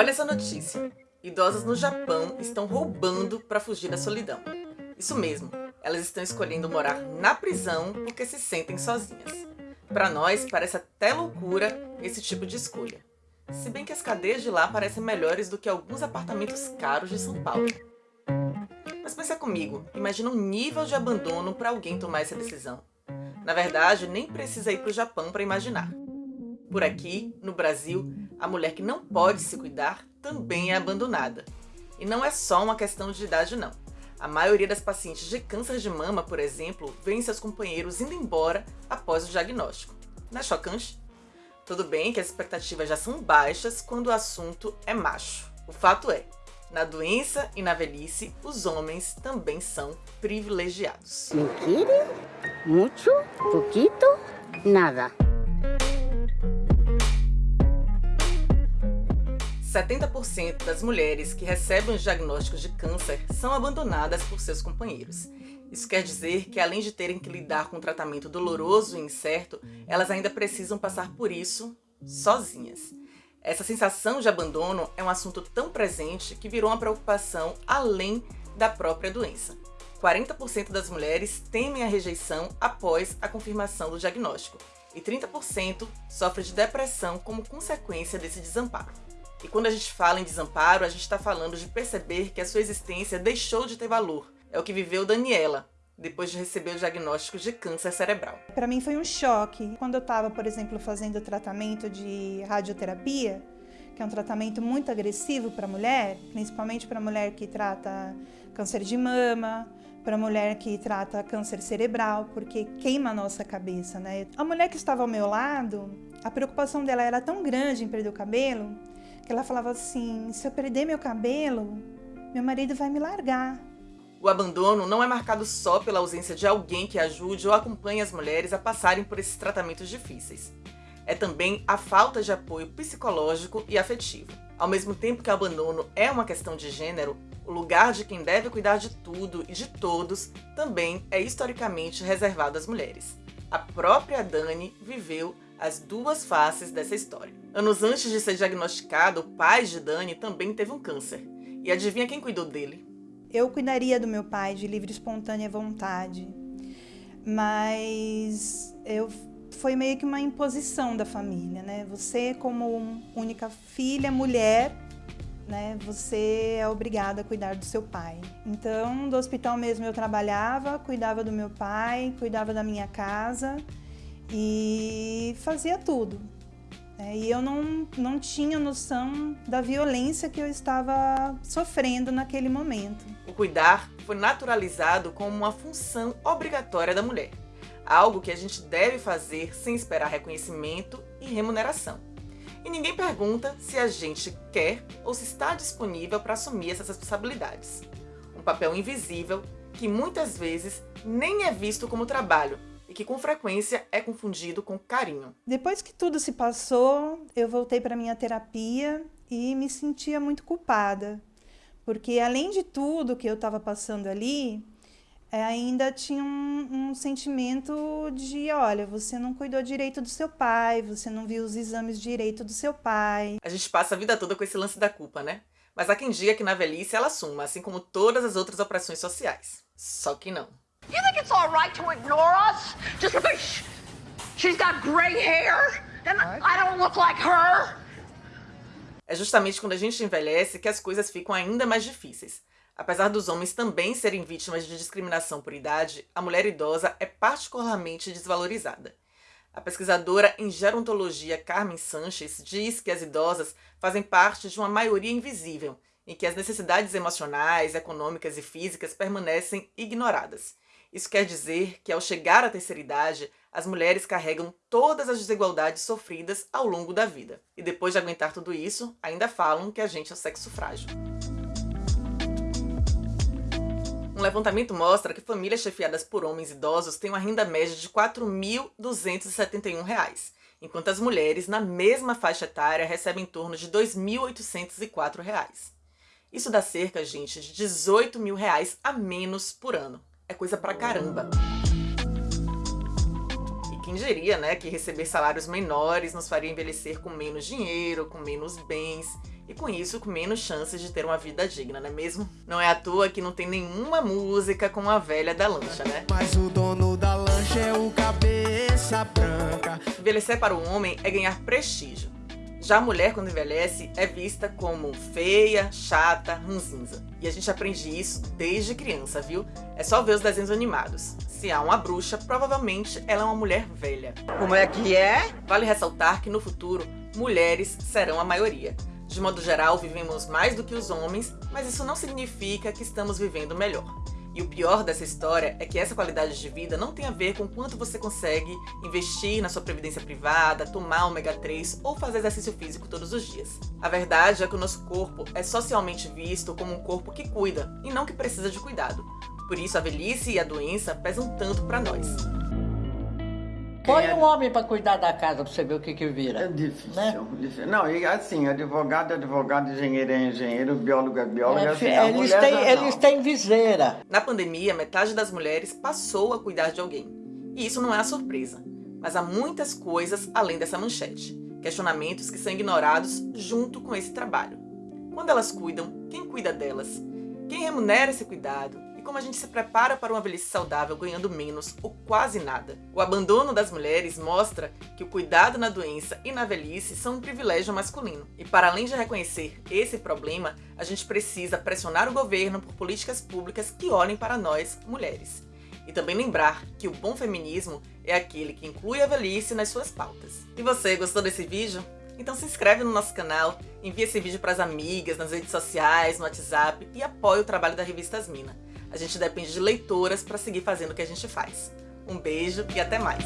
Olha essa notícia. Idosas no Japão estão roubando para fugir da solidão. Isso mesmo, elas estão escolhendo morar na prisão porque se sentem sozinhas. Para nós, parece até loucura esse tipo de escolha. Se bem que as cadeias de lá parecem melhores do que alguns apartamentos caros de São Paulo. Mas pensa comigo, imagina um nível de abandono para alguém tomar essa decisão. Na verdade, nem precisa ir para o Japão para imaginar. Por aqui, no Brasil, a mulher que não pode se cuidar também é abandonada. E não é só uma questão de idade não. A maioria das pacientes de câncer de mama, por exemplo, vêem seus companheiros indo embora após o diagnóstico. Não é chocante? Tudo bem que as expectativas já são baixas quando o assunto é macho. O fato é, na doença e na velhice, os homens também são privilegiados. Mentira? Muito? Pouquito? Nada. 70% das mulheres que recebem os diagnósticos de câncer são abandonadas por seus companheiros. Isso quer dizer que além de terem que lidar com um tratamento doloroso e incerto, elas ainda precisam passar por isso sozinhas. Essa sensação de abandono é um assunto tão presente que virou uma preocupação além da própria doença. 40% das mulheres temem a rejeição após a confirmação do diagnóstico e 30% sofrem de depressão como consequência desse desamparo. E quando a gente fala em desamparo, a gente está falando de perceber que a sua existência deixou de ter valor. É o que viveu Daniela, depois de receber o diagnóstico de câncer cerebral. Para mim foi um choque. Quando eu estava, por exemplo, fazendo tratamento de radioterapia, que é um tratamento muito agressivo para mulher, principalmente para mulher que trata câncer de mama, para mulher que trata câncer cerebral, porque queima a nossa cabeça, né? A mulher que estava ao meu lado, a preocupação dela era tão grande em perder o cabelo, ela falava assim: se eu perder meu cabelo, meu marido vai me largar. O abandono não é marcado só pela ausência de alguém que ajude ou acompanhe as mulheres a passarem por esses tratamentos difíceis. É também a falta de apoio psicológico e afetivo. Ao mesmo tempo que o abandono é uma questão de gênero, o lugar de quem deve cuidar de tudo e de todos também é historicamente reservado às mulheres. A própria Dani viveu as duas faces dessa história. Anos antes de ser diagnosticado, o pai de Dani também teve um câncer. E adivinha quem cuidou dele? Eu cuidaria do meu pai de livre espontânea vontade. Mas eu foi meio que uma imposição da família, né? Você como única filha, mulher, né, você é obrigada a cuidar do seu pai. Então, do hospital mesmo eu trabalhava, cuidava do meu pai, cuidava da minha casa e fazia tudo. É, e eu não, não tinha noção da violência que eu estava sofrendo naquele momento. O cuidar foi naturalizado como uma função obrigatória da mulher, algo que a gente deve fazer sem esperar reconhecimento e remuneração. E ninguém pergunta se a gente quer ou se está disponível para assumir essas responsabilidades. Um papel invisível que muitas vezes nem é visto como trabalho, e que com frequência é confundido com carinho. Depois que tudo se passou, eu voltei para minha terapia e me sentia muito culpada, porque além de tudo que eu estava passando ali, é, ainda tinha um, um, sentimento de, olha, você não cuidou direito do seu pai, você não viu os exames direito do seu pai. A gente passa a vida toda com esse lance da culpa, né? Mas há quem diga que na velhice ela assuma, assim como todas as outras opressões sociais. Só que não. You think it's all right to ignore us just because she's got gray hair and I don't look like her? É justamente quando a gente envelhece que as coisas ficam ainda mais difíceis. Apesar dos homens também serem vítimas de discriminação por idade, a mulher idosa é particularmente desvalorizada. A pesquisadora em gerontologia Carmen Sanches diz que as idosas fazem parte de uma maioria invisível, em que as necessidades emocionais, econômicas e físicas permanecem ignoradas. Isso quer dizer que ao chegar à terceira idade, as mulheres carregam todas as desigualdades sofridas ao longo da vida. E depois de aguentar tudo isso, ainda falam que a gente é o sexo frágil. Um levantamento mostra que famílias chefiadas por homens idosos têm uma renda média de R$ 4.271, enquanto as mulheres, na mesma faixa etária, recebem em torno de R$ 2.804. Isso dá cerca, gente, de 18 mil reais a menos por ano é coisa pra caramba. E quem diria, né, que receber salários menores nos faria envelhecer com menos dinheiro, com menos bens e com isso com menos chances de ter uma vida digna, não é mesmo? Não é à toa que não tem nenhuma música com a velha da lancha, né? Mas o dono da lancha é o cabeça branca. Envelhecer para o homem é ganhar prestígio. Já a mulher, quando envelhece, é vista como feia, chata, ranzinza. E a gente aprende isso desde criança, viu? É só ver os desenhos animados. Se há uma bruxa, provavelmente ela é uma mulher velha. Como é que é? Vale ressaltar que no futuro, mulheres serão a maioria. De modo geral, vivemos mais do que os homens, mas isso não significa que estamos vivendo melhor. E o pior dessa história é que essa qualidade de vida não tem a ver com quanto você consegue investir na sua previdência privada, tomar ômega 3 ou fazer exercício físico todos os dias. A verdade é que o nosso corpo é socialmente visto como um corpo que cuida e não que precisa de cuidado. Por isso a velhice e a doença pesam tanto para nós. Põe É. um homem pra cuidar da casa pra você ver o que que É vira. difícil, Né? difícil. Não, e assim, advogado é advogado, engenheiro é engenheiro, biólogo é biólogo, É, assim, a eles, têm, não. eles têm viseira. Na pandemia, metade das mulheres passou a cuidar de alguém. E isso não é uma surpresa. Mas há muitas coisas além dessa manchete. Questionamentos que são ignorados junto com esse trabalho. Quando elas cuidam, quem cuida delas? Quem remunera esse cuidado? E como a gente se prepara para uma velhice saudável ganhando menos ou quase nada? O abandono das mulheres mostra que o cuidado na doença e na velhice são um privilégio masculino. E para além de reconhecer esse problema, a gente precisa pressionar o governo por políticas públicas que olhem para nós, mulheres. E também lembrar que o bom feminismo é aquele que inclui a velhice nas suas pautas. E você, gostou desse vídeo? Então se inscreve no nosso canal, envia esse vídeo para as amigas, nas redes sociais, no WhatsApp e apoie o trabalho da revista Asmina. A gente depende de leitoras para seguir fazendo o que a gente faz. Um beijo e até mais!